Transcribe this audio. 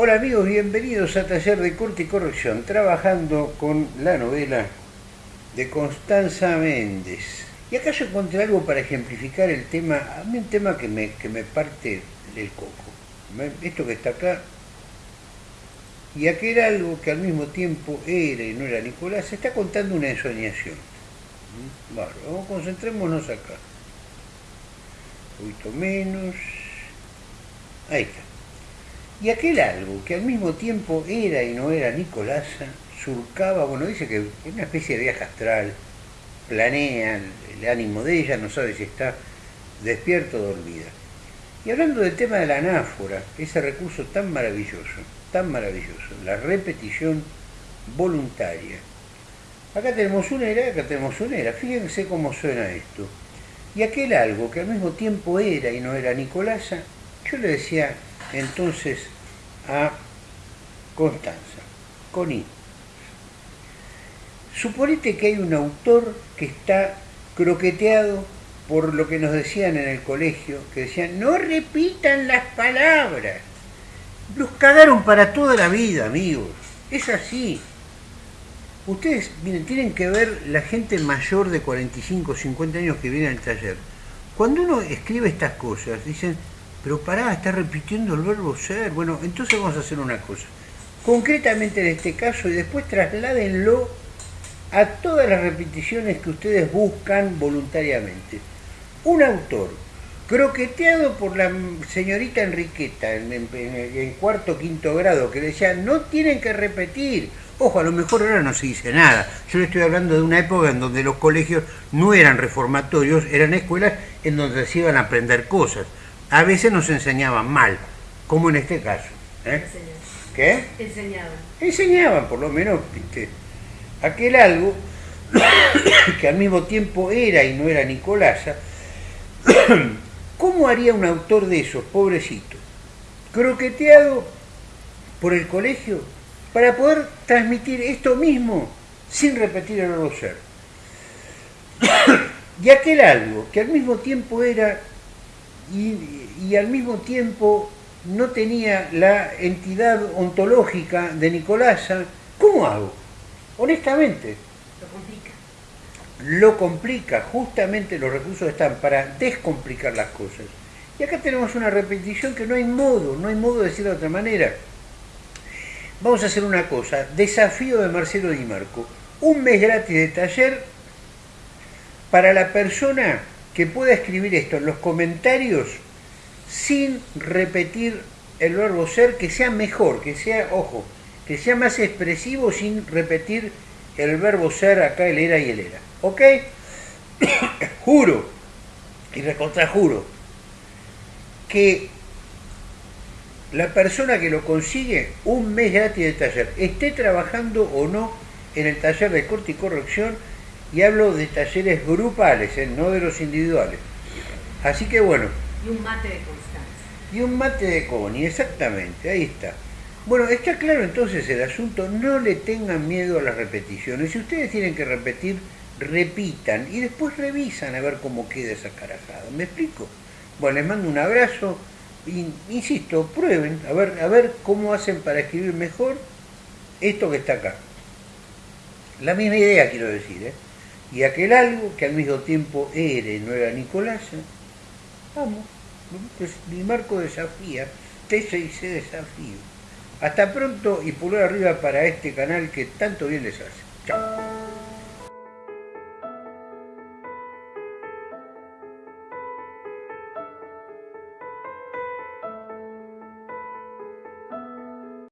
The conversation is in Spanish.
Hola amigos, bienvenidos a Taller de Corte y Corrección, trabajando con la novela de Constanza Méndez. Y acá yo encontré algo para ejemplificar el tema, a mí un tema que me, que me parte el coco. Esto que está acá, y aquel algo que al mismo tiempo era y no era Nicolás, se está contando una ensoñación. Bueno, vamos, concentrémonos acá. Un poquito menos. Ahí está. Y aquel algo que al mismo tiempo era y no era Nicolasa, surcaba, bueno, dice que una especie de viaje astral, planea el ánimo de ella, no sabe si está despierto o dormida. Y hablando del tema de la anáfora, ese recurso tan maravilloso, tan maravilloso, la repetición voluntaria. Acá tenemos una era, acá tenemos una era. Fíjense cómo suena esto. Y aquel algo que al mismo tiempo era y no era Nicolasa, yo le decía entonces a Constanza, con I. Suponete que hay un autor que está croqueteado por lo que nos decían en el colegio, que decían, no repitan las palabras. Los cagaron para toda la vida, amigos. Es así. Ustedes, miren, tienen que ver la gente mayor de 45, 50 años que viene al taller. Cuando uno escribe estas cosas, dicen, pero pará, está repitiendo el verbo ser. Bueno, entonces vamos a hacer una cosa. Concretamente en este caso, y después trasládenlo a todas las repeticiones que ustedes buscan voluntariamente. Un autor croqueteado por la señorita Enriqueta en, en, cuarto quinto grado, que decía, no tienen que repetir. Ojo, a lo mejor ahora no se dice nada. Yo le estoy hablando de una época en donde los colegios no eran reformatorios, eran escuelas en donde se iban a aprender cosas a veces nos enseñaban mal, como en este caso. ¿eh? ¿Qué? Enseñaban. Enseñaban, por lo menos, aquel algo que al mismo tiempo era y no era Nicolasa. ¿Cómo haría un autor de esos, pobrecito? Croqueteado por el colegio para poder transmitir esto mismo sin repetir el ser. y aquel algo que al mismo tiempo era y, al mismo tiempo no tenía la entidad ontológica de Nicolasa, ¿cómo hago? Honestamente. Lo complica. Lo complica, justamente los recursos están para descomplicar las cosas. Y acá tenemos una repetición que no hay modo, no hay modo de decirlo de otra manera. Vamos a hacer una cosa, desafío de Marcelo Di Marco, un mes gratis de taller para la persona que pueda escribir esto en los comentarios sin repetir el verbo ser, que sea mejor, que sea, ojo, que sea más expresivo sin repetir el verbo ser acá, el era y el era. ¿Ok? juro, y juro que la persona que lo consigue un mes gratis de taller, esté trabajando o no en el taller de corte y corrección, y hablo de talleres grupales, ¿eh? no de los individuales. Así que bueno. Y un mate de Constanza. Y un mate de Connie, exactamente, ahí está. Bueno, está claro entonces el asunto, no le tengan miedo a las repeticiones. Si ustedes tienen que repetir, repitan y después revisan a ver cómo queda esa carajada. ¿Me explico? Bueno, les mando un abrazo. insisto, prueben a ver, a ver cómo hacen para escribir mejor esto que está acá. La misma idea quiero decir, ¿eh? Y aquel algo que al mismo tiempo era y no era Nicolás, vamos, pues mi marco desafía, T6C desafío. Hasta pronto y pulgar arriba para este canal que tanto bien les hace.